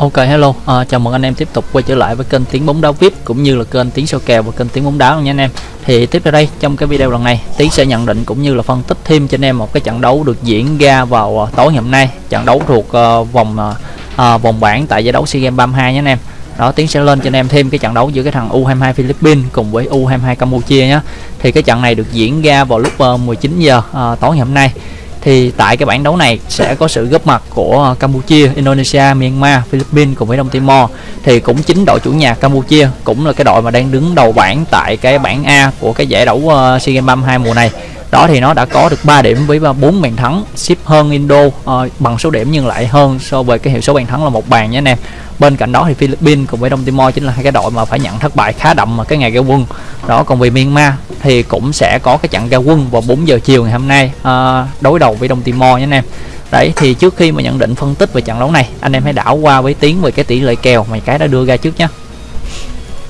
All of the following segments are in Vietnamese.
Ok hello, à, chào mừng anh em tiếp tục quay trở lại với kênh tiếng bóng đá VIP cũng như là kênh tiếng soi kèo và kênh tiếng bóng đá nha anh em. Thì tiếp theo đây trong cái video lần này Tiến sẽ nhận định cũng như là phân tích thêm cho anh em một cái trận đấu được diễn ra vào à, tối ngày hôm nay, trận đấu thuộc uh, vòng uh, vòng bảng tại giải đấu SEA Games 32 nha anh em. Đó Tiến sẽ lên cho anh em thêm cái trận đấu giữa cái thằng U22 Philippines cùng với U22 Campuchia nhé. Thì cái trận này được diễn ra vào lúc uh, 19 giờ uh, tối ngày hôm nay thì tại cái bảng đấu này sẽ có sự góp mặt của Campuchia, Indonesia, Myanmar, Philippines cùng với Đông Timor. Thì cũng chính đội chủ nhà Campuchia cũng là cái đội mà đang đứng đầu bảng tại cái bảng A của cái giải đấu ờ, SEA Games 32 mùa này đó thì nó đã có được 3 điểm với 4 bàn thắng ship hơn Indo uh, bằng số điểm nhưng lại hơn so với cái hiệu số bàn thắng là một bàn nhé anh em. Bên cạnh đó thì Philippines cùng với Đông Timor chính là hai cái đội mà phải nhận thất bại khá đậm mà cái ngày ra quân. Đó còn về Myanmar thì cũng sẽ có cái trận ra quân vào 4 giờ chiều ngày hôm nay uh, đối đầu với Đông Timor nhé anh em. Đấy thì trước khi mà nhận định phân tích về trận đấu này anh em hãy đảo qua với tiếng về cái tỷ lệ kèo mà cái đã đưa ra trước nhé uh,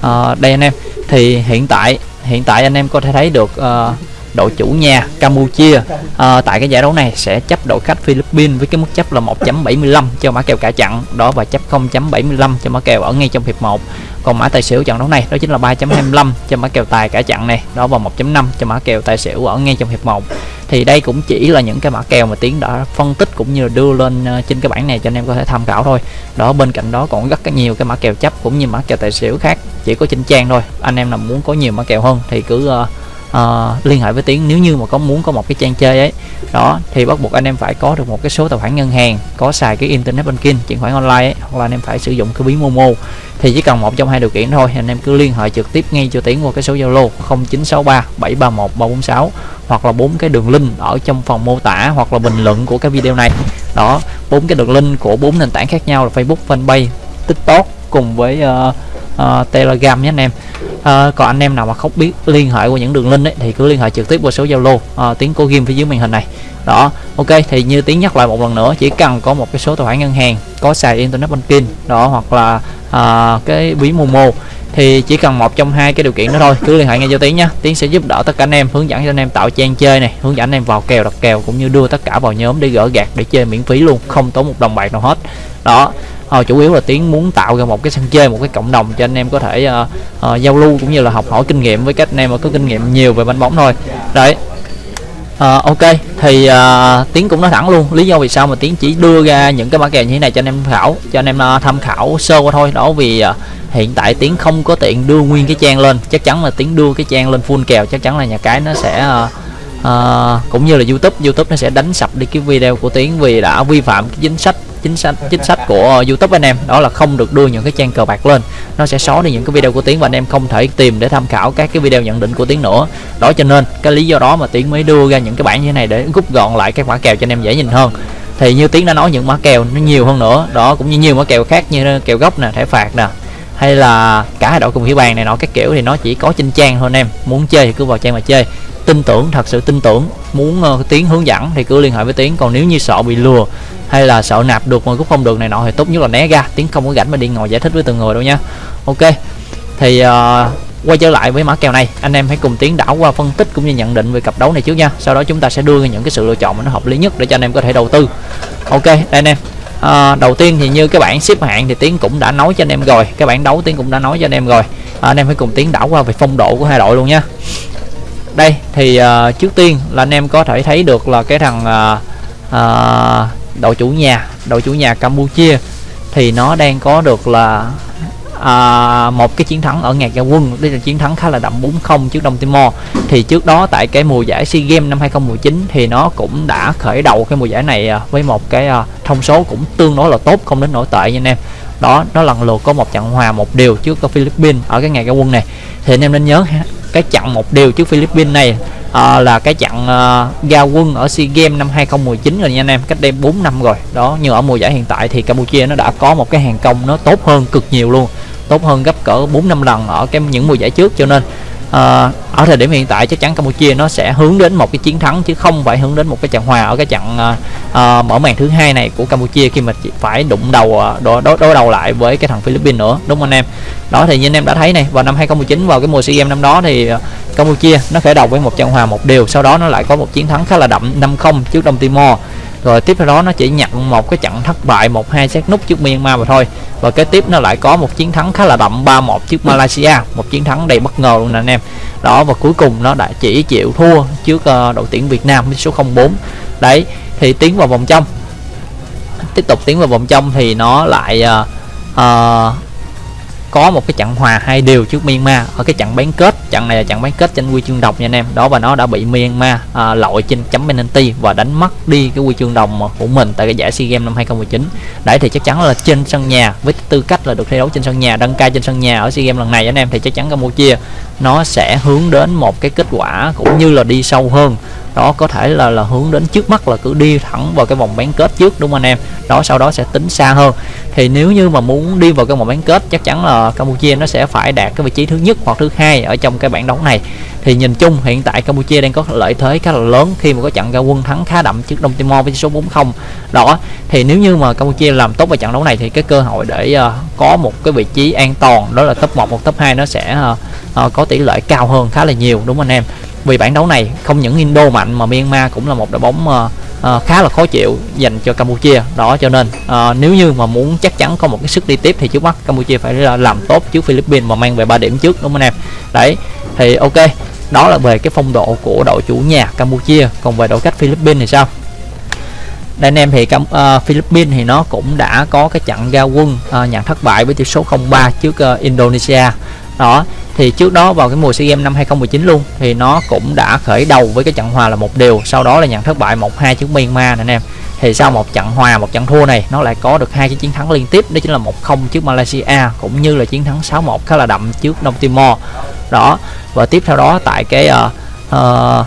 ờ, đây anh em thì hiện tại hiện tại anh em có thể thấy được uh, đội chủ nhà Campuchia. À, tại cái giải đấu này sẽ chấp đội khách Philippines với cái mức chấp là 1.75 cho mã kèo cả chặn. Đó và chấp 0.75 cho mã kèo ở ngay trong hiệp 1 còn mã tài xỉu trận đấu này đó chính là 3.25 cho mã kèo tài cả chặn này. Đó và 1.5 cho mã kèo tài xỉu ở ngay trong hiệp 1 thì đây cũng chỉ là những cái mã kèo mà tiến đã phân tích cũng như là đưa lên ờ, trên cái bảng này cho anh em có thể tham khảo thôi. Đó bên cạnh đó còn rất nhiều cái mã kèo chấp cũng như mã kèo tài xỉu khác chỉ có trên trang thôi. Anh em nào muốn có nhiều mã kèo hơn thì cứ uh, uh, liên hệ với tiến nếu như mà có muốn có một cái trang chơi ấy đó thì bắt buộc anh em phải có được một cái số tài khoản ngân hàng có xài cái internet banking chuyển khoản online ấy, hoặc là anh em phải sử dụng cái ví momo. Thì chỉ cần một trong hai điều kiện thôi anh em cứ liên hệ trực tiếp ngay cho tiến qua cái số zalo 0963 731 346 hoặc là bốn cái đường link ở trong phần mô tả hoặc là bình luận của cái video này. Đó bốn cái đường link của bốn nền tảng khác nhau là facebook fanpage tiktok cùng với uh, uh, telegram nhé anh em à, còn anh em nào mà không biết liên hệ qua những đường link ấy, thì cứ liên hệ trực tiếp qua số zalo ờ, à, tiếng cố game phía dưới màn hình này. Đó ok thì như tiếng nhắc lại một lần nữa chỉ cần có một cái số tài khoản ngân hàng có xài internet banking đó hoặc là à, cái ví momo thì chỉ cần một trong hai cái điều kiện đó thôi cứ liên hệ ngay cho tiếng nhé tiếng sẽ giúp đỡ tất cả anh em hướng dẫn cho anh em tạo trang chơi này hướng dẫn anh em vào kèo đặt kèo cũng như đưa tất cả vào nhóm để gỡ gạt để chơi miễn phí luôn không tốn một đồng bạc nào hết. Đó uh, chủ yếu là tiến muốn tạo ra một cái sân chơi một cái cộng đồng cho anh em có thể uh, uh, giao lưu cũng như là học hỏi kinh nghiệm với các anh em mà có kinh nghiệm nhiều về banh bóng thôi. Đấy. Uh, ok. Thì uh, tiến cũng nói thẳng luôn lý do vì sao mà tiến chỉ đưa ra những cái mã kèo như thế này cho anh em tham khảo cho anh em uh, tham khảo sơ qua thôi. Đó vì uh, hiện tại tiến không có tiện đưa nguyên cái trang lên. Chắc chắn là tiến đưa cái trang lên full kèo chắc chắn là nhà cái nó sẽ uh, uh, cũng như là youtube youtube nó sẽ đánh sập đi cái video của tiến vì đã vi phạm cái chính sách chính sách chính sách của YouTube anh em. Đó là không được đưa những cái trang cờ bạc lên. Nó sẽ xóa đi những cái video của Tiến và anh em không thể tìm để tham khảo các cái video nhận định của Tiến nữa. Đó cho nên, cái lý do đó mà Tiến mới đưa ra những cái bản như thế này để rút gọn lại các mã kèo cho anh em dễ nhìn hơn. Thì như Tiến đã nói, những mã kèo nó nhiều hơn nữa. Đó, cũng như nhiều mã kèo khác như kèo gốc nè, thẻ phạt nè, hay là cả hai đội cùng hiểu bàn này nọ, các kiểu thì nó chỉ có trên trang thôi anh em. Muốn chơi thì cứ vào trang mà chơi tin tưởng thật sự tin tưởng muốn uh, tiến hướng dẫn thì cứ liên hệ với tiến. Còn nếu như sợ bị lừa hay là sợ nạp được mà cũng không được này nọ thì tốt nhất là né ra. Tiến không có rảnh mà đi ngồi giải thích với từng người đâu nha. Ok thì uh, quay trở lại với mã kèo này. Anh em hãy cùng tiến đảo qua phân tích cũng như nhận định về cặp đấu này trước nha. Sau đó chúng ta sẽ đưa ra những cái sự lựa chọn mà nó hợp lý nhất để cho anh em có thể đầu tư. Ok đây anh em. À, đầu tiên thì như cái bảng xếp hạng thì tiến cũng đã nói cho anh em rồi. Cái bảng đấu tiến cũng đã nói cho anh em rồi. À, anh em hãy cùng tiến đảo qua về phong độ của hai đội luôn nha đây thì uh, trước tiên là anh em có thể thấy được là cái thằng uh, uh, đội chủ nhà đội chủ nhà Campuchia thì nó đang có được là à, một cái chiến thắng ở ngày gia quân. Đây là chiến thắng khá là đậm 4-0 trước Đông Timor. Thì trước đó tại cái mùa giải SEA Games năm 2019 thì nó cũng đã khởi đầu cái mùa giải này với một cái thông số cũng tương đối là tốt không đến nổi tệ nha anh em đó nó lần lượt có một trận hòa một điều trước Philippines ở cái ngày ra quân này. Thì anh em nên nhớ cái trận một điều trước Philippines này à, là cái trận uh, ra quân ở SEA Games năm 2019 rồi nha anh em cách đây 4 năm rồi. Đó nhưng ở mùa giải hiện tại thì Campuchia nó đã có một cái hàng công nó tốt hơn cực nhiều luôn tốt hơn gấp cỡ 4 năm lần ở cái những mùa giải trước. Cho nên uh, ở thời điểm hiện tại chắc chắn Campuchia nó sẽ hướng đến một cái chiến thắng chứ không phải hướng đến một cái trận hòa ở cái trận uh, uh, mở màn thứ hai này của Campuchia khi mà phải đụng đầu đối, đối, đối đầu lại với cái thằng Philippines nữa đúng không anh em? Đó thì như anh em đã thấy này vào năm 2019 vào cái mùa SEA Games năm đó thì Campuchia nó khởi đầu với một trận hòa một điều sau đó nó lại có một chiến thắng khá là đậm 5-0 trước Đông Timor rồi tiếp theo đó nó chỉ nhận một cái trận thất bại một hai xét nút trước Myanmar mà thôi. Và kế tiếp nó lại có một chiến thắng khá là đậm 3-1 trước Malaysia. Một chiến thắng đầy bất ngờ luôn nè anh em. Đó và cuối cùng nó đã chỉ chịu thua trước uh, đội tuyển Việt Nam với số 04 đấy thì tiến vào vòng trong. Tiếp tục tiến vào vòng trong thì nó lại uh, uh, có một cái trận hòa hai điều trước Myanmar. Ở cái trận bán kết trận này là trận bán kết tranh huy chương đồng nha anh em. Đó và nó đã bị Myanmar à, lội trên chấm penalty và đánh mất đi cái huy chương đồng của mình tại cái giải SEA Games năm 2019 đấy thì chắc chắn là trên sân nhà với tư cách là được thi đấu trên sân nhà đăng cai trên sân nhà ở SEA Games lần này anh em thì chắc chắn Campuchia nó sẽ hướng đến một cái kết quả cũng như là đi sâu hơn đó có thể là là hướng đến trước mắt là cứ đi thẳng vào cái vòng bán kết trước đúng không anh em? Đó sau đó sẽ tính xa hơn. Thì nếu như mà muốn đi vào cái vòng bán kết chắc chắn là Campuchia nó sẽ phải đạt cái vị trí thứ nhất hoặc thứ hai ở trong cái bảng đấu này. Thì nhìn chung hiện tại Campuchia đang có lợi thế khá là lớn khi mà có trận ra quân thắng khá đậm trước Đông Timor với số 40 đó thì nếu như mà Campuchia làm tốt vào trận đấu này thì cái cơ hội để uh, có một cái vị trí an toàn đó là top 1 hoặc top 2 nó sẽ uh, uh, có tỷ lệ cao hơn khá là nhiều đúng không anh em? Vì bản đấu này không những Indo mạnh mà Myanmar cũng là một đội bóng uh, uh, khá là khó chịu dành cho Campuchia. Đó cho nên uh, nếu như mà muốn chắc chắn có một cái sức đi tiếp thì trước mắt Campuchia phải làm tốt trước Philippines mà mang về 3 điểm trước đúng không anh em? Đấy thì ok đó là về cái phong độ của đội chủ nhà Campuchia. Còn về đội khách Philippines thì sao? Đây anh em thì uh, Philippines thì nó cũng đã có cái trận ra quân uh, nhận thất bại với tỷ số 0-3 trước uh, Indonesia. Đó thì trước đó vào cái mùa SEA Games năm 2019 luôn thì nó cũng đã khởi đầu với cái trận hòa là một điều. Sau đó là nhận thất bại 1-2 trước Myanmar nè anh em. Thì sau một trận hòa một trận thua này nó lại có được hai cái chiến thắng liên tiếp. Đó chính là 1-0 trước Malaysia cũng như là chiến thắng 6-1 khá là đậm trước Đông Timor. Đó và tiếp theo đó tại cái uh, uh,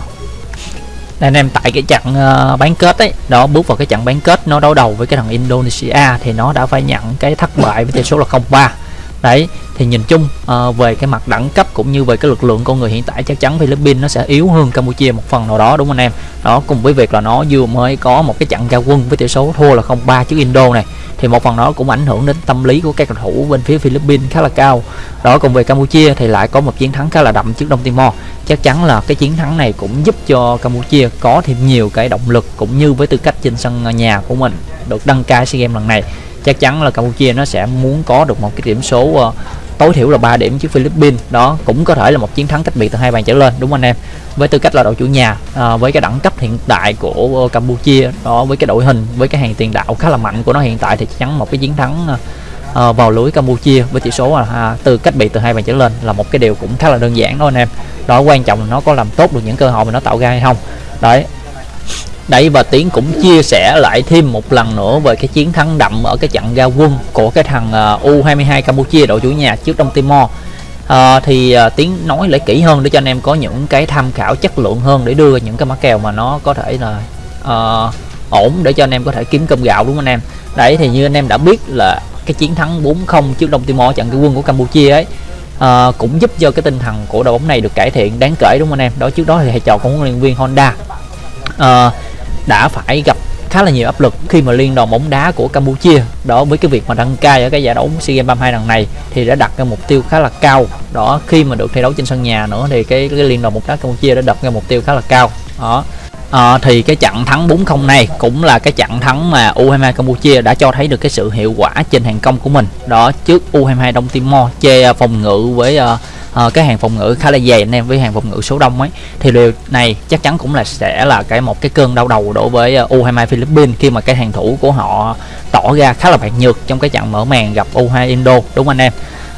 anh em tại cái trận uh, bán kết ấy đó bước vào cái trận bán kết nó đấu đầu với cái thằng Indonesia thì nó đã phải nhận cái thất bại với tỷ số là 0-3 đấy thì nhìn chung uh, về cái mặt đẳng cấp cũng như về cái lực lượng con người hiện tại chắc chắn Philippines nó sẽ yếu hơn Campuchia một phần nào đó đúng không anh em? Đó cùng với việc là nó vừa mới có một cái trận ra quân với tỷ số thua là 0-3 trước Indo này thì một phần đó cũng ảnh hưởng đến tâm lý của các cầu thủ bên phía Philippines khá là cao. Đó cùng về Campuchia thì lại có một chiến thắng khá là đậm trước Đông Timor. Chắc chắn là cái chiến thắng này cũng giúp cho Campuchia có thêm nhiều cái động lực cũng như với tư cách trên sân nhà của mình được đăng cai SEA Games lần này. Chắc chắn là Campuchia nó sẽ muốn có được một cái điểm số uh, tối thiểu là 3 điểm trước Philippines. Đó cũng có thể là một chiến thắng cách biệt từ hai bàn trở lên đúng không anh em? Với tư cách là đội chủ nhà à, với cái đẳng cấp hiện tại của ờ, Campuchia đó với cái đội hình với cái hàng tiền đạo khá là mạnh của nó hiện tại thì chắc chắn một cái chiến thắng à, vào lưới Campuchia với tỷ số là à, à từ cách biệt từ hai bàn trở lên là một cái điều cũng khá là đơn giản đó anh em. Đó quan trọng là nó có làm tốt được những cơ hội mà nó tạo ra hay không. Đấy Đấy và Tiến cũng chia sẻ lại thêm một lần nữa về cái chiến thắng đậm ở cái trận ra quân của cái thằng à, U22 Campuchia đội chủ nhà trước Đông Timor. À, thì uh, Tiến nói lại kỹ hơn để cho anh em có những cái tham khảo chất lượng hơn để đưa những cái mã kèo mà nó có thể là uh, ổn để cho anh em có thể kiếm cơm gạo đúng không anh em? Đấy thì như anh em đã biết là cái chiến thắng 4-0 trước Đông Timor trận cái quân của Campuchia ấy à, cũng giúp cho cái tinh thần của đội bóng này được cải thiện. Đáng kể đúng không anh em? Đó trước đó thì thầy trò của huấn luyện viên Honda à, đã phải gặp khá là nhiều áp lực khi mà liên đoàn bóng đá của Campuchia đó với cái việc mà đăng cai ở cái giải đấu SEA Games 32 lần này thì đã đặt ra mục tiêu khá là cao. Đó khi mà được thi đấu trên sân nhà nữa thì cái, cái liên đoàn bóng đá Campuchia đã đặt ra mục tiêu khá là cao. Đó. À, thì cái trận thắng 4-0 này cũng là cái trận thắng mà U22 Campuchia đã cho thấy được cái sự hiệu quả trên hàng công của mình. Đó trước U22 Đông Timor chê ờ, phòng ngự với uh, uh, cái hàng phòng ngự khá là dày anh em với hàng phòng ngự số đông ấy. Thì điều này chắc chắn cũng là sẽ là cái một cái cơn đau đầu đối với ờ, U22 Philippines khi mà cái hàng thủ của họ tỏ ra khá là bạc nhược trong cái trận mở màn gặp U2 Indo đúng anh em?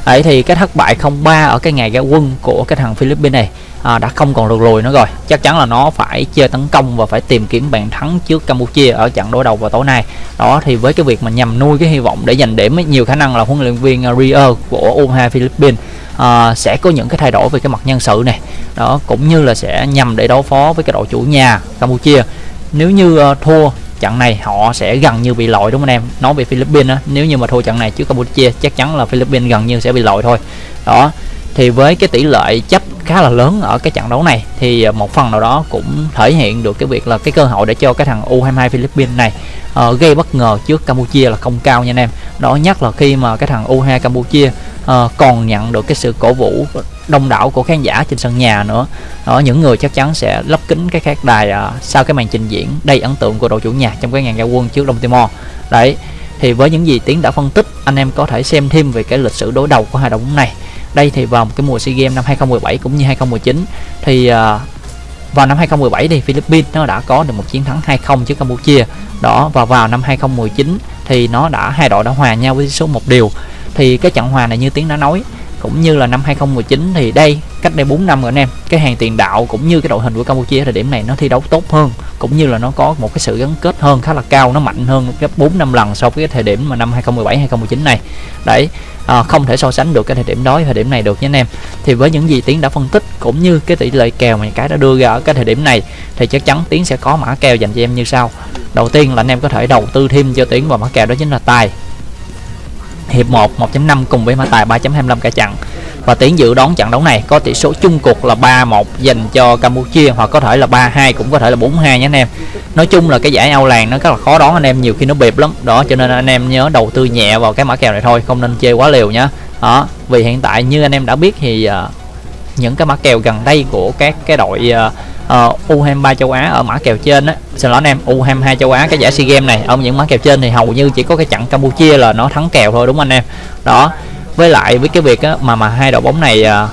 Ấy thì cái thất bại 0-3 ở cái ngày ra quân của cái thằng Philippines này à, đã không còn được lùi nữa rồi. Chắc chắn là nó phải chơi tấn công và phải tìm kiếm bàn thắng trước Campuchia ở trận đối đầu vào tối nay. Đó thì với cái việc mà nhằm nuôi cái hy vọng để giành điểm ấy, nhiều khả năng là huấn luyện viên ờ, Rio của U2 Philippines uh, sẽ có những cái thay đổi về cái mặt nhân sự này đó cũng như là sẽ nhằm để đối phó với cái đội chủ nhà Campuchia. Nếu như uh, thua trận này họ sẽ gần như bị loại đúng không anh em? Nói về Philippines đó, nếu như mà thua trận này trước Campuchia chắc chắn là Philippines gần như sẽ bị loại thôi. Đó thì với cái tỷ lệ chấp khá là lớn ở cái trận đấu này thì ờ, một phần nào đó cũng thể hiện được cái việc là cái cơ hội để cho cái thằng U22 Philippines này uh, gây bất ngờ trước Campuchia là không cao nha anh em. Đó nhất là khi mà cái thằng U22 Campuchia uh, còn nhận được cái sự cổ vũ đông đảo của khán giả trên sân nhà nữa. Đó những người chắc chắn sẽ lấp kính cái khán đài uh, sau cái màn trình diễn đầy ấn tượng của đội chủ nhà trong cái ngàn gia quân trước Đông Timor. Đấy thì với những gì tiến đã phân tích anh em có thể xem thêm về cái lịch sử đối đầu của hai đội bóng này. Đây thì vào cái mùa SEA Games năm 2017 cũng như 2019 thì uh, vào năm 2017 thì Philippines nó đã có được một chiến thắng 2-0 trước Campuchia. Đó và vào năm 2019 thì nó đã hai đội đã hòa nhau với số một điều thì cái trận hòa này như tiếng đã nói cũng như là năm 2019 thì đây cách đây 4 năm rồi anh em cái hàng tiền đạo cũng như cái đội hình của Campuchia thời điểm này nó thi đấu tốt hơn cũng như là nó có một cái sự gắn kết hơn khá là cao nó mạnh hơn gấp 4 năm lần so với cái thời điểm mà năm 2017 2019 này. Đấy à, không thể so sánh được cái thời điểm đó thời điểm này được nha anh em. Thì với những gì tiến đã phân tích cũng như cái tỷ lệ kèo mà cái đã đưa ra ở cái thời điểm này thì chắc chắn tiến sẽ có mã kèo dành cho em như sau. Đầu tiên là anh em có thể đầu tư thêm cho tiến vào mã kèo đó chính là tài hiệp 1 1.5 cùng với mã tài 3.25 cả trận và tiến dự đón trận đấu này có tỷ số chung cuộc là 3-1 dành cho Campuchia hoặc có thể là 3-2 cũng có thể là 4-2 nha anh em. Nói chung là cái giải Âu làng nó rất là khó đón anh em nhiều khi nó bịp lắm. Đó cho nên anh em nhớ đầu tư nhẹ vào cái mã kèo này thôi không nên chơi quá liều nhá. Đó vì hiện tại như anh em đã biết thì uh, những cái mã kèo gần đây của các cái đội uh, Ờ, uh, U23 châu Á ở mã kèo trên á. Xin lỗi anh em U22 châu Á cái giải SEA Games này. Ở những mã kèo trên thì hầu như chỉ có cái trận Campuchia là nó thắng kèo thôi đúng không anh em? Đó. Với lại với cái việc á, mà mà hai đội bóng này uh,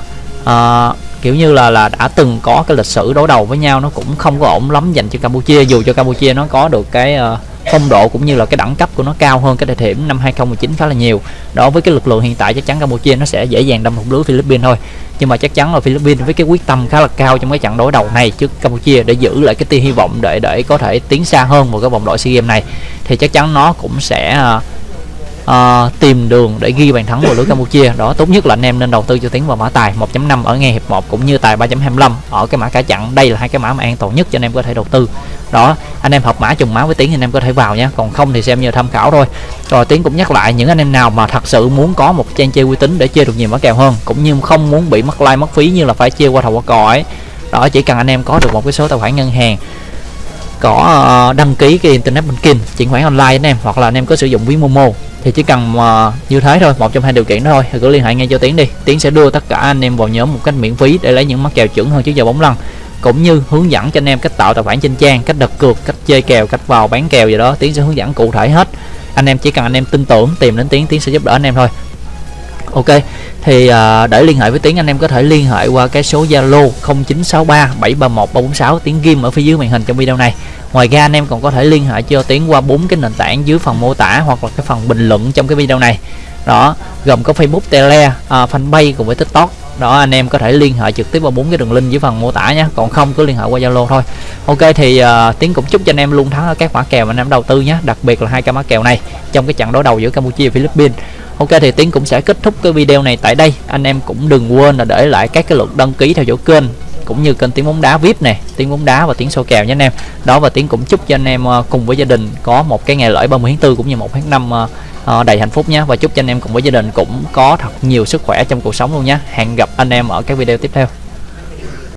uh, kiểu như là là đã từng có cái lịch sử đối đầu với nhau nó cũng không có ổn lắm dành cho Campuchia dù cho Campuchia nó có được cái uh, phong độ cũng như là cái đẳng cấp của nó cao hơn cái thời điểm năm 2019 khá là nhiều. Đó với cái lực lượng hiện tại chắc chắn Campuchia nó sẽ dễ dàng đâm thủng lưới Philippines thôi. Nhưng mà chắc chắn là Philippines với cái quyết tâm khá là cao trong cái trận đối đầu này trước Campuchia để giữ lại cái tia hy vọng để để có thể tiến xa hơn một cái vòng loại SEA Games này thì chắc chắn nó cũng sẽ uh, uh, tìm đường để ghi bàn thắng vào lưới Campuchia. Đó tốt nhất là anh em nên đầu tư cho tiến vào mã tài. 1.5 ở ngay hiệp 1 cũng như tài 3.25 ở cái mã cả chặn. Đây là hai cái mã mà an toàn nhất cho anh em có thể đầu tư đó anh em hợp mã trùng mã với tiến thì anh em có thể vào nhé còn không thì xem như tham khảo thôi. Rồi tiến cũng nhắc lại những anh em nào mà thật sự muốn có một trang chơi uy tín để chơi được nhiều mã kèo hơn cũng như không muốn bị mất like mất phí như là phải chia qua thầu qua cò ấy. Đó chỉ cần anh em có được một cái số tài khoản ngân hàng có ờ, đăng ký cái internet banking chuyển khoản online anh em hoặc là anh em có sử dụng ví momo thì chỉ cần uh, như thế thôi một trong hai điều kiện đó thôi thì cứ liên hệ ngay cho tiến đi. Tiến sẽ đưa tất cả anh em vào nhóm một cách miễn phí để lấy những mắc kèo chuẩn hơn trước giờ bóng lăn cũng như hướng dẫn cho anh em cách tạo tài khoản trên trang cách đặt cược cách chơi kèo cách vào bán kèo gì đó tiến sẽ hướng dẫn cụ thể hết. Anh em chỉ cần anh em tin tưởng tìm đến tiến tiến sẽ giúp đỡ anh em thôi. Ok thì uh, để liên hệ với tiến anh em có thể liên hệ qua cái số zalo 0963 731 346 tiến ghim ở phía dưới màn hình trong video này. Ngoài ra anh em còn có thể liên hệ cho tiến qua bốn cái nền tảng dưới phần mô tả hoặc là cái phần bình luận trong cái video này. Đó gồm có facebook tele uh, fanpage cùng với tiktok đó anh em có thể liên hệ trực tiếp vào bốn cái đường link dưới phần mô tả nhé. Còn không cứ liên hệ qua zalo thôi. Ok thì uh, tiến cũng chúc cho anh em luôn thắng ở các mã kèo mà anh em đầu tư nhé. Đặc biệt là hai cái mã kèo này trong cái trận đối đầu giữa campuchia và philippines. Ok thì tiến cũng sẽ kết thúc cái video này tại đây. Anh em cũng đừng quên là để lại các cái lượt đăng ký theo dõi kênh cũng như kênh tiếng bóng đá vip này, tiếng bóng đá và tiếng sổ kèo nhé anh em. Đó, và tiếng cũng chúc cho anh em ờ, cùng với gia đình có một cái ngày lễ 30 tháng 4 cũng như một tháng năm ờ, ờ, đầy hạnh phúc nhé. Và chúc cho anh em cùng với gia đình cũng có thật nhiều sức khỏe trong cuộc sống luôn nhé. Hẹn gặp anh em ở các video tiếp theo.